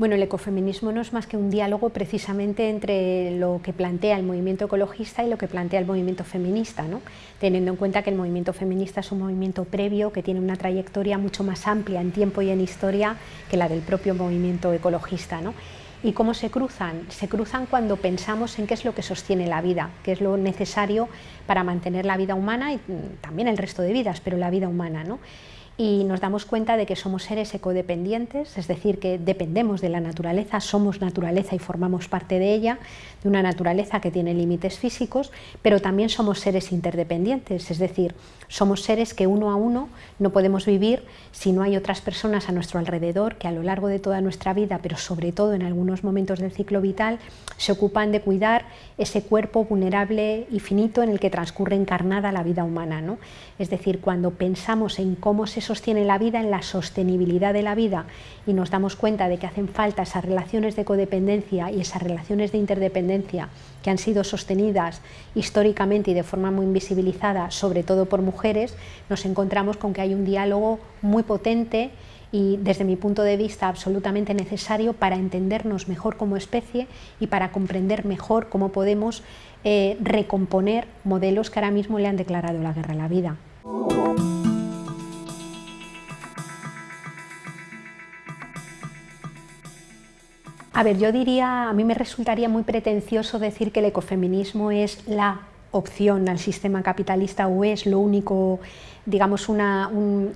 Bueno, el ecofeminismo no es más que un diálogo precisamente entre lo que plantea el movimiento ecologista y lo que plantea el movimiento feminista, ¿no? teniendo en cuenta que el movimiento feminista es un movimiento previo que tiene una trayectoria mucho más amplia en tiempo y en historia que la del propio movimiento ecologista. ¿no? ¿Y cómo se cruzan? Se cruzan cuando pensamos en qué es lo que sostiene la vida, qué es lo necesario para mantener la vida humana y mm, también el resto de vidas, pero la vida humana. ¿no? Y nos damos cuenta de que somos seres ecodependientes, es decir, que dependemos de la naturaleza, somos naturaleza y formamos parte de ella, de una naturaleza que tiene límites físicos, pero también somos seres interdependientes, es decir, somos seres que uno a uno no podemos vivir si no hay otras personas a nuestro alrededor que a lo largo de toda nuestra vida, pero sobre todo en algunos momentos del ciclo vital, se ocupan de cuidar ese cuerpo vulnerable y finito en el que transcurre encarnada la vida humana. ¿no? Es decir, cuando pensamos en cómo se sostiene la vida, en la sostenibilidad de la vida y nos damos cuenta de que hacen falta esas relaciones de codependencia y esas relaciones de interdependencia que han sido sostenidas históricamente y de forma muy invisibilizada, sobre todo por mujeres, nos encontramos con que hay un diálogo muy potente y desde mi punto de vista absolutamente necesario para entendernos mejor como especie y para comprender mejor cómo podemos eh, recomponer modelos que ahora mismo le han declarado la guerra a la vida. A ver, yo diría, a mí me resultaría muy pretencioso decir que el ecofeminismo es la opción al sistema capitalista o es lo único, digamos, un,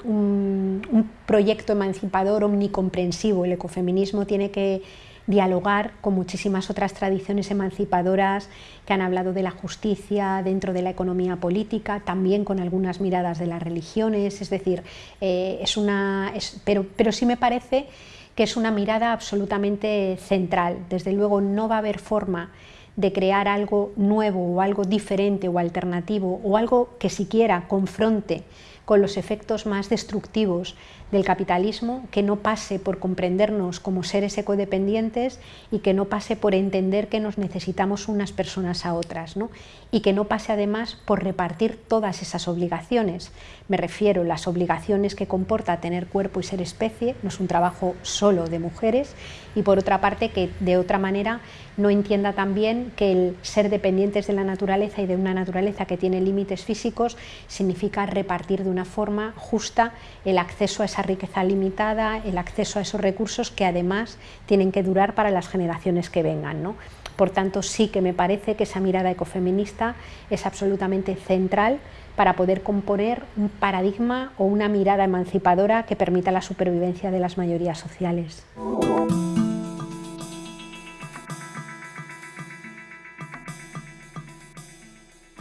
un, proyecto emancipador omnicomprensivo. El ecofeminismo tiene que dialogar con muchísimas otras tradiciones emancipadoras que han hablado de la justicia dentro de la economía política, también con algunas miradas de las religiones, es decir, eh, es una, pero, pero sí me parece que es una mirada absolutamente central. Desde luego no va a haber forma de crear algo nuevo o algo diferente o alternativo o algo que siquiera confronte con los efectos más destructivos del capitalismo, que no pase por comprendernos como seres ecodependientes y que no pase por entender que nos necesitamos unas personas a otras, ¿no? y que no pase además por repartir todas esas obligaciones. Me refiero a las obligaciones que comporta tener cuerpo y ser especie, no es un trabajo solo de mujeres, y por otra parte que de otra manera no entienda también que el ser dependientes de la naturaleza y de una naturaleza que tiene límites físicos significa repartir de una forma justa el acceso a esa riqueza limitada, el acceso a esos recursos que además tienen que durar para las generaciones que vengan. ¿no? Por tanto, sí que me parece que esa mirada ecofeminista es absolutamente central para poder componer un paradigma o una mirada emancipadora que permita la supervivencia de las mayorías sociales.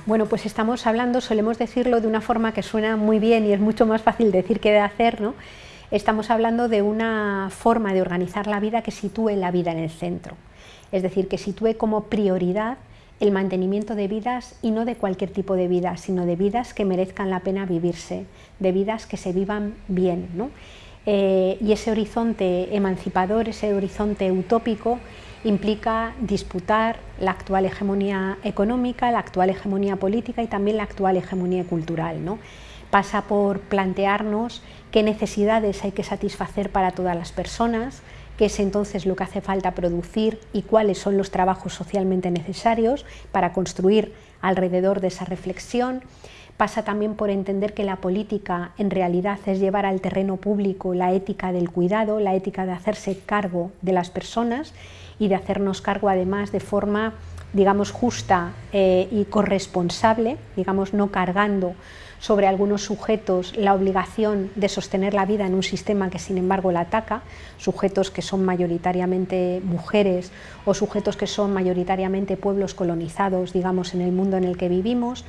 Bueno, pues estamos hablando, solemos decirlo de una forma que suena muy bien y es mucho más fácil decir que de hacer, ¿no? Estamos hablando de una forma de organizar la vida que sitúe la vida en el centro, es decir, que sitúe como prioridad el mantenimiento de vidas y no de cualquier tipo de vida, sino de vidas que merezcan la pena vivirse, de vidas que se vivan bien. ¿no? Eh, y ese horizonte emancipador, ese horizonte utópico, implica disputar la actual hegemonía económica, la actual hegemonía política y también la actual hegemonía cultural. ¿no? Pasa por plantearnos qué necesidades hay que satisfacer para todas las personas, qué es entonces lo que hace falta producir y cuáles son los trabajos socialmente necesarios para construir alrededor de esa reflexión, pasa también por entender que la política en realidad es llevar al terreno público la ética del cuidado, la ética de hacerse cargo de las personas y de hacernos cargo además de forma digamos justa eh, y corresponsable, digamos no cargando sobre algunos sujetos la obligación de sostener la vida en un sistema que sin embargo la ataca, sujetos que son mayoritariamente mujeres o sujetos que son mayoritariamente pueblos colonizados, digamos, en el mundo en el que vivimos,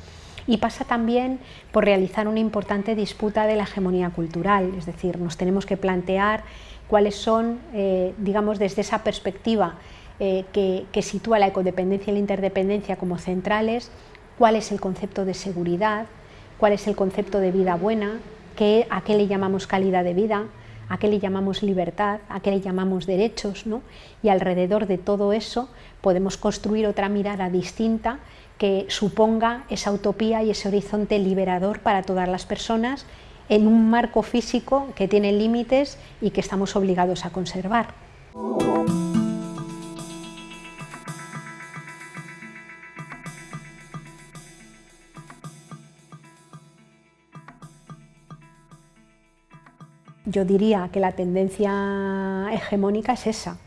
y pasa también por realizar una importante disputa de la hegemonía cultural, es decir, nos tenemos que plantear cuáles son, eh, digamos, desde esa perspectiva eh, que, sitúa la ecodependencia y la interdependencia como centrales, cuál es el concepto de seguridad, cuál es el concepto de vida buena, qué, a qué le llamamos calidad de vida, a qué le llamamos libertad, a qué le llamamos derechos, ¿no? y alrededor de todo eso podemos construir otra mirada distinta que suponga esa utopía y ese horizonte liberador para todas las personas en un marco físico que tiene límites y que estamos obligados a conservar. Yo diría que la tendencia hegemónica es esa.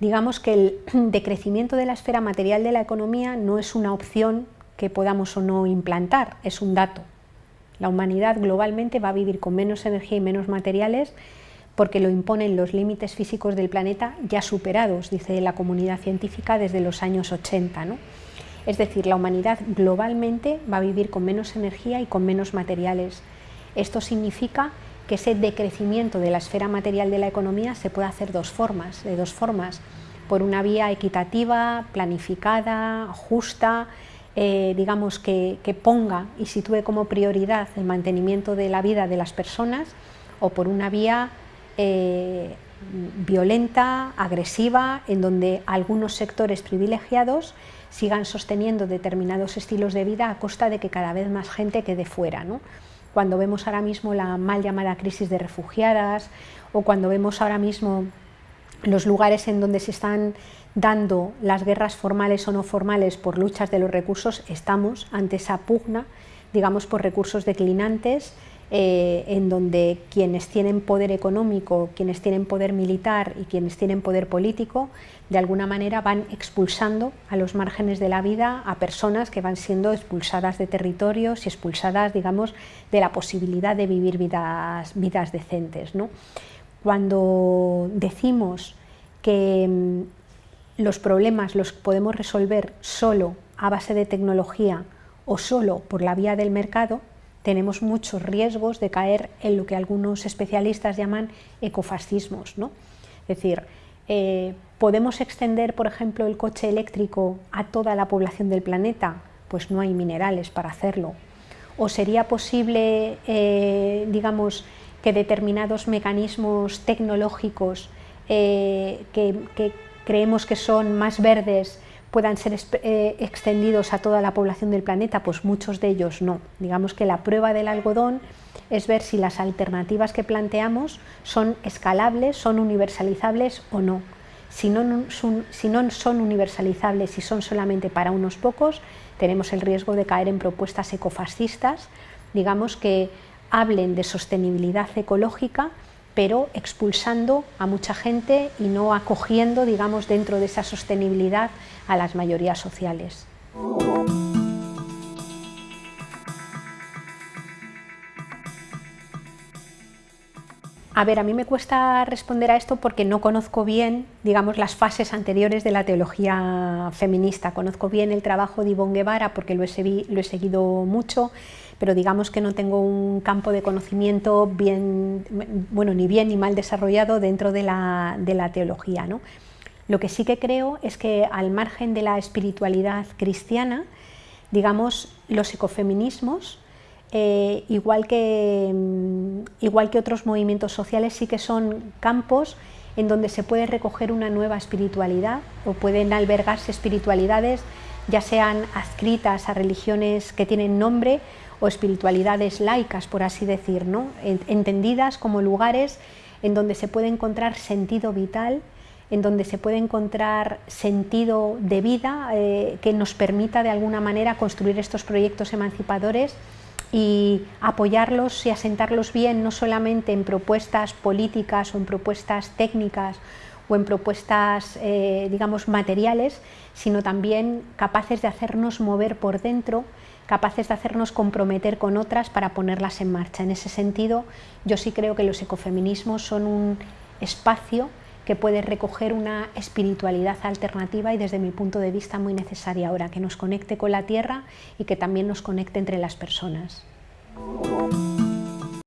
Digamos que el decrecimiento de la esfera material de la economía no es una opción que podamos o no implantar, es un dato. La humanidad globalmente va a vivir con menos energía y menos materiales porque lo imponen los límites físicos del planeta ya superados, dice la comunidad científica desde los años 80. Es decir, la humanidad globalmente va a vivir con menos energía y con menos materiales. Esto significa que ese decrecimiento de la esfera material de la economía se puede hacer dos formas, de dos formas, por una vía equitativa, planificada, justa, eh, digamos que, ponga y sitúe como prioridad el mantenimiento de la vida de las personas, o por una vía eh, violenta, agresiva, en donde algunos sectores privilegiados sigan sosteniendo determinados estilos de vida a costa de que cada vez más gente quede fuera. cuando vemos ahora mismo la mal llamada crisis de refugiadas o cuando vemos ahora mismo los lugares en donde se están dando las guerras formales o no formales por luchas de los recursos, estamos ante esa pugna, digamos, por recursos declinantes eh, en donde quienes tienen poder económico, quienes tienen poder militar y quienes tienen poder político, de alguna manera van expulsando a los márgenes de la vida a personas que van siendo expulsadas de territorios y expulsadas, digamos, de la posibilidad de vivir vidas, vidas decentes. Cuando decimos que mm, los problemas los podemos resolver solo a base de tecnología o solo por la vía del mercado, tenemos muchos riesgos de caer en lo que algunos especialistas llaman ecofascismos. ¿no? Es decir, eh, ¿podemos extender, por ejemplo, el coche eléctrico a toda la población del planeta? Pues no hay minerales para hacerlo. ¿O sería posible, eh, digamos, que determinados mecanismos tecnológicos eh, que creemos que son más verdes puedan ser eh, extendidos a toda la población del planeta, pues muchos de ellos no. Digamos que la prueba del algodón es ver si las alternativas que planteamos son escalables, son universalizables o no. Si no, son, si no son universalizables y son solamente para unos pocos, tenemos el riesgo de caer en propuestas ecofascistas, digamos que hablen de sostenibilidad ecológica, pero expulsando a mucha gente y no acogiendo, digamos, dentro de esa sostenibilidad a las mayorías sociales. A ver, a mí me cuesta responder a esto porque no conozco bien, digamos, las fases anteriores de la teología feminista. Conozco bien el trabajo de Ivonne Guevara porque lo he, seguido mucho, pero digamos que no tengo un campo de conocimiento bien, bueno, ni bien ni mal desarrollado dentro de la, de la teología. ¿no? Lo que sí que creo es que al margen de la espiritualidad cristiana, digamos, los ecofeminismos, eh, igual, que, mm, igual que otros movimientos sociales, sí que son campos en donde se puede recoger una nueva espiritualidad o pueden albergarse espiritualidades ya sean adscritas a religiones que tienen nombre o espiritualidades laicas, por así decir, ¿no? entendidas como lugares en donde se puede encontrar sentido vital en donde se puede encontrar sentido de vida eh, que nos permita de alguna manera construir estos proyectos emancipadores y apoyarlos y asentarlos bien no solamente en propuestas políticas o en propuestas técnicas o en propuestas, eh, digamos, materiales, sino también capaces de hacernos mover por dentro, capaces de hacernos comprometer con otras para ponerlas en marcha. En ese sentido, yo sí creo que los ecofeminismos son un espacio que puede recoger una espiritualidad alternativa y desde mi punto de vista muy necesaria ahora, que nos conecte con la tierra y que también nos conecte entre las personas.